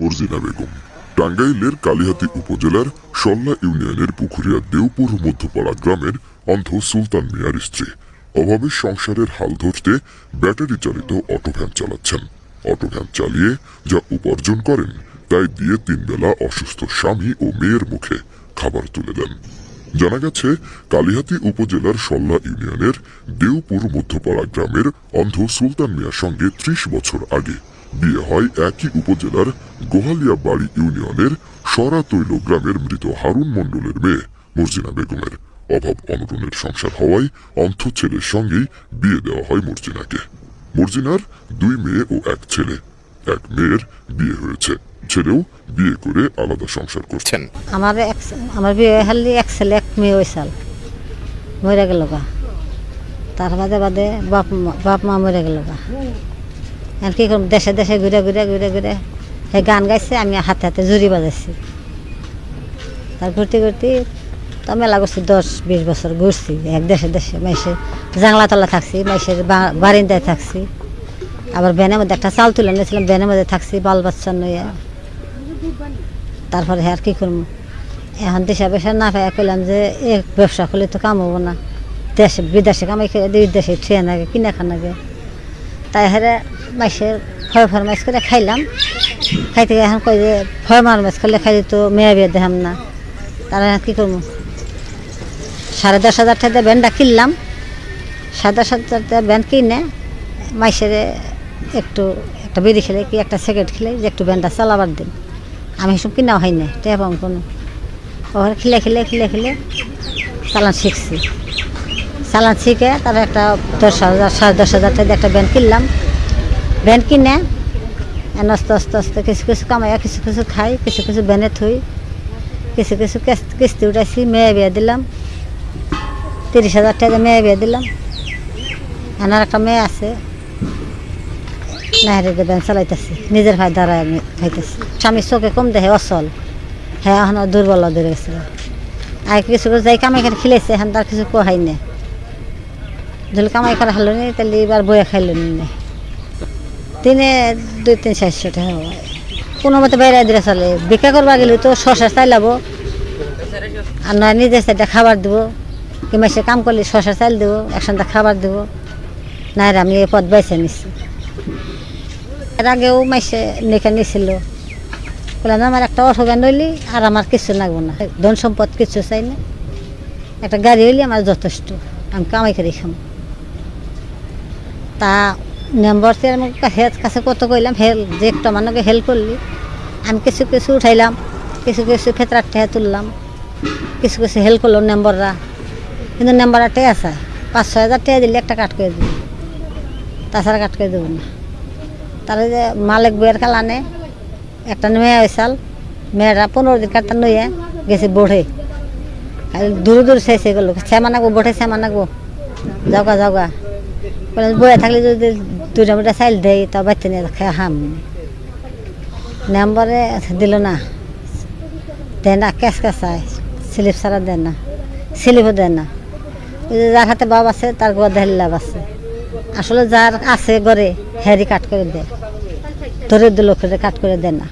মর্জিনা বেগম, টাঙ্গাইলের কালিহাতি উপজেলার সল্লা ইউনিয়নের পুকুরিয়া দেওপুর মধ্যপাড়া গ্রামের অন্ধ সুলতান মিয়ার স্ত্রী। অভাবে সংসারের হাল ধরতে ব্যাটারি চালিত অটোভ্যান চালাচ্ছেন। অটোভ্যান চালিয়ে যা উপার্জন করেন, তাই দিয়ে তিনবেলা অসুস্থ স্বামী ও মেয়ের মুখে খাবার তুলে দেন। জানা গেছে, কালিহাতি উপজেলার সল্লা ইউনিয়নের দেওপুর মধ্যপাড়া গ্রামের অন্ধ সুলতান মিয়ার সঙ্গে ত্রিশ বছর আগে বিয়ে হয় একই উপজেলার গোহালিয়া বাড়ি ইউনিয়নের সরা তৈল গ্রামের মৃত হারুন মণ্ডলের মেয়ে মর্জিনা বেগমের। অভাব অনটনের সংসার হওয়ায় অন্ধ ছেলের সঙ্গেই বিয়ে দেওয়া হয় মর্জিনাকে। মর্জিনার দুই মেয়ে ও এক ছেলে। এক মেয়ের বিয়ে হয়েছে। ছেলেও বিয়ে করে আলাদা সংসার করছেন। আমার এক আমার বিয়ে হালি এক ছেলে, এক মেয়ে ওই সাল। মরে গেল গা। তার বাদে বাদে বাপ বাপ মা মরে গেল গা। আর কি করব দেশে দেশে ঘুরে ঘুরে ঘুরে ঘুরে সে গান গাইছে, আমি হাতে হাতে জুড়ি বাজাইছি। তার ঘুরতে ঘুরতে তো মেলা করছি, দশ বিশ বছর ঘুরছি, এক দেশে দেশে মাইসে জাংলা তলা থাকছি, মাইসের বারিন্দায় থাকছি। আবার ব্যানের মধ্যে একটা চাল তুলে নিয়েছিলাম ব্যানের মধ্যে থাকছি, বাল বাচ্চা নইয়া তারপরে আর কি করব? এখন দেশে পয়সা না পাই কইলাম যে, এ ব্যবসা করলে তো কাম হব না। দেশে, বিদেশে কামাই দেশে থুয়ে নাগে কিনা খানাগে তাই হারে মাইসের ভয় ফরমাইশ করে খাইলাম। খাইতে গিয়ে এখন কই যে ভয় মারমাইশ করলে খাইলে তো মেয়ে বিয়ে দেখাম না। তারা কি করব? সাড়ে দশ হাজার টাকা ব্যান্ডটা কিনলাম। সাড়ে দশ হাজার টাকা ব্যান্ড কিনে মাইসের একটু একটা বিড়ি খেলে কি একটা সিগারেট খেলে যে একটু ব্যান্ডটা চালাবার দিন। আমি এসব কিনা হয় না টেয়া পাম কোনো ওখানে খেলে খেলে খেলে খেলে চালান শিখছি। চালান শিখে তার একটা দশ হাজার, সাড়ে দশ হাজার টাকা একটা ব্যান্ড কিনলাম। ব্যান্ড কিনে আস্তে আস্তে আস্তে কিছু কিছু কামাইয়া কিছু কিছু খাই, কিছু কিছু ব্যানে থই, কিছু কিছু কিস্তি- উঠাইছি, মেয়ে বিয়ে দিলাম, তিরিশ হাজার টাকা মেয়ে বিয়ে দিলাম, এনার একটা মেয়ে আছে নাহরে ব্যান চালাইতেছি, নিজের ভাই দ্বারা আমি খাইতেছি। স্বামী চোখে কম দেখে অচল হ্যাঁ এখন দুর্বল ধরে গেছিল আর কিছু কিছু যাই কামাই করে খেলেছে এখন তার কিছু কোহাই নেই। যদি কামাই করা হলো নি তাহলে এবার বয়ে খাইল নি দিনে দুই তিন চারশো টাকা হয়। কোনো মতে বাইরে দিলে চলে। বিক্রি করবা গেলে তো শশা চাই লাবো আর নয় নিজে সেটা খাবার দেবো। কিংবা সে কাম করলে শশা চাইল দেবো, একসঙ্গে খাবার দেবো। না আমি এই পথ বেছে নিচ্ছি এর আগেও মাইসে নেখে নিছিল। বললাম, আমার একটা অটো ভ্যান হইলি আর আমার কিছু লাগবো না। ধন সম্পদ কিছু চাই না। একটা গাড়ি হইলে আমার যথেষ্ট। আমি কামাই করে খাম। তা নম্বর আমি হের কাছে কত কইলাম হেল যে একটা মানুষকে হেল্প করলি। আমি কিছু কিছু উঠাইলাম, কিছু কিছু ফেতরার টেহা তুললাম, কিছু কিছু হেল্প করল মেম্বাররা। কিন্তু নম্বর টেয়া আছে, পাঁচ ছয় হাজার টাকা দিলে একটা কাট করে দিবি। তাছাড়া কাট করে দেবো না। তাহলে যে মালিক বইয়ের কালানে একটা মেয়ে হয়েছাল মেয়েরা পনেরো দিন কাটটা নইয়ে গেছে বোড়ে খালি দূরে দূরে শেষ হয়ে গেলো শ্যামা নাগবো বোটে শ্যামা নাগবো যাওগা যাওগা। বলে বয়ে থাকলে যদি দুটা আমরা চাইল দেই, তা বাচ্চা নিয়ে খেয়ে হাম। নম্বরে দিল না। দেয় না ক্যাশ ক্যাশায় স্লিপ ছাড়া দেয় না স্লিপও দেয় না যার হাতে বাপ আছে তার গোয়া দেহের লাভ আছে। আসলে যার আছে ঘরে হ্যারি কাট করে দেয় ধরে দিল কাট করে দেয় না